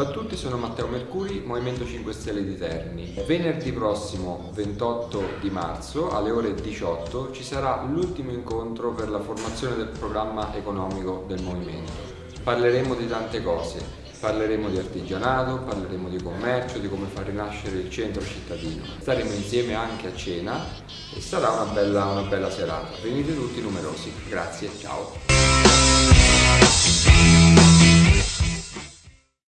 Salve a tutti, sono Matteo Mercuri, Movimento 5 Stelle di Terni. Venerdì prossimo, 28 di marzo, alle ore 18, ci sarà l'ultimo incontro per la formazione del programma economico del Movimento. Parleremo di tante cose, parleremo di artigianato, parleremo di commercio, di come far rinascere il centro cittadino. Staremo insieme anche a cena e sarà una bella, una bella serata. Venite tutti numerosi. Grazie, ciao.